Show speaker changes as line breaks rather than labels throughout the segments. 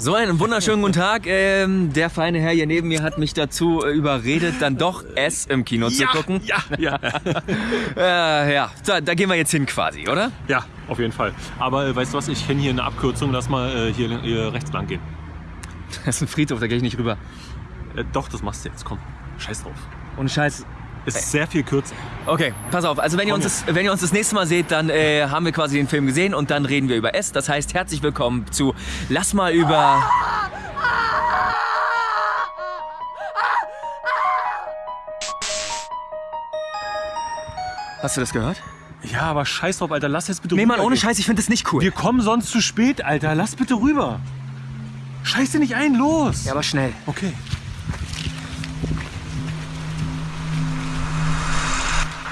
So einen wunderschönen guten Tag. Ähm, der feine Herr hier neben mir hat mich dazu äh, überredet, dann doch S im Kino zu gucken.
Ja, ja.
Äh, ja, da, da gehen wir jetzt hin quasi, oder?
ja, auf jeden Fall. Aber äh, weißt du was, ich kenne hier eine Abkürzung, lass mal äh, hier, hier rechts lang gehen.
Das ist ein Friedhof, da gehe ich nicht rüber.
Äh, doch, das machst du jetzt, komm. Scheiß drauf.
Ohne Scheiß.
Ist sehr viel kürzer.
Okay, pass auf. Also wenn ihr, uns das, wenn ihr uns das nächste Mal seht, dann äh, haben wir quasi den Film gesehen und dann reden wir über S. Das heißt, herzlich willkommen zu Lass mal über... Hast du das gehört?
Ja, aber scheiß drauf, Alter, lass jetzt bitte
Nee, Mann, ohne. Scheiß, ich finde das nicht cool.
Wir kommen sonst zu spät, Alter. Lass bitte rüber. Scheiß dir nicht ein, los.
Ja, aber schnell.
Okay.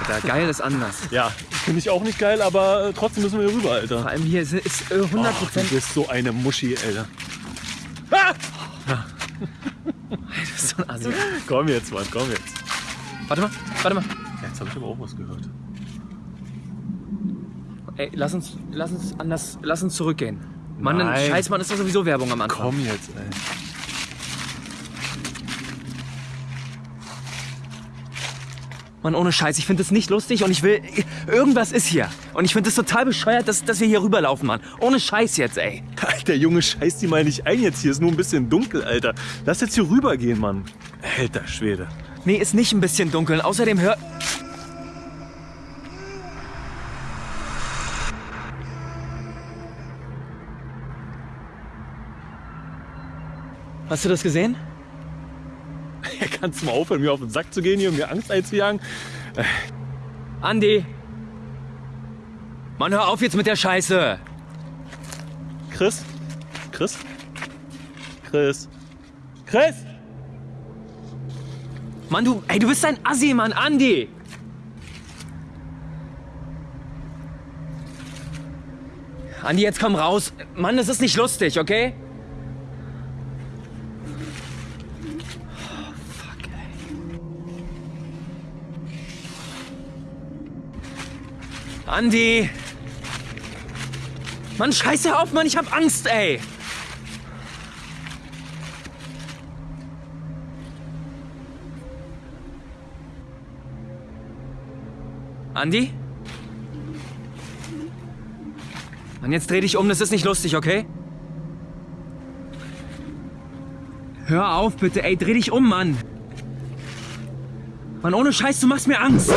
Alter, geil ist anders.
Ja, finde ich auch nicht geil, aber äh, trotzdem müssen wir hier rüber, Alter.
Vor allem hier ist, ist äh, 100
Ach, du bist so eine Muschi, Alter.
so ein Assi.
Komm jetzt, Mann, komm jetzt.
Warte mal, warte mal.
Jetzt habe ich aber auch was gehört.
Ey, lass uns, lass uns anders, lass uns zurückgehen. Mann,
Nein.
scheiß Mann, ist doch sowieso Werbung am Anfang.
Komm jetzt, ey.
Mann, ohne Scheiß, ich finde das nicht lustig und ich will. Irgendwas ist hier. Und ich finde es total bescheuert, dass, dass wir hier rüberlaufen, Mann. Ohne Scheiß jetzt, ey.
Alter Junge, scheiß die mal nicht ein jetzt. Hier ist nur ein bisschen dunkel, Alter. Lass jetzt hier rübergehen, Mann. Alter Schwede.
Nee, ist nicht ein bisschen dunkel. Außerdem hör. Hast du das gesehen?
Kannst du mal aufhören, mir auf den Sack zu gehen hier und mir Angst einzujagen?
Andi! Mann, hör auf jetzt mit der Scheiße!
Chris? Chris? Chris? Chris?
Mann, du. Ey, du bist ein Assi, Mann, Andi! Andi, jetzt komm raus. Mann, das ist nicht lustig, okay? Oh, fuck, ey. Andi! Mann, scheiße auf, Mann, ich hab Angst, ey! Andi? Mann, jetzt dreh dich um, das ist nicht lustig, okay? Hör auf, bitte, ey, dreh dich um, Mann. Mann, ohne Scheiß, du machst mir Angst.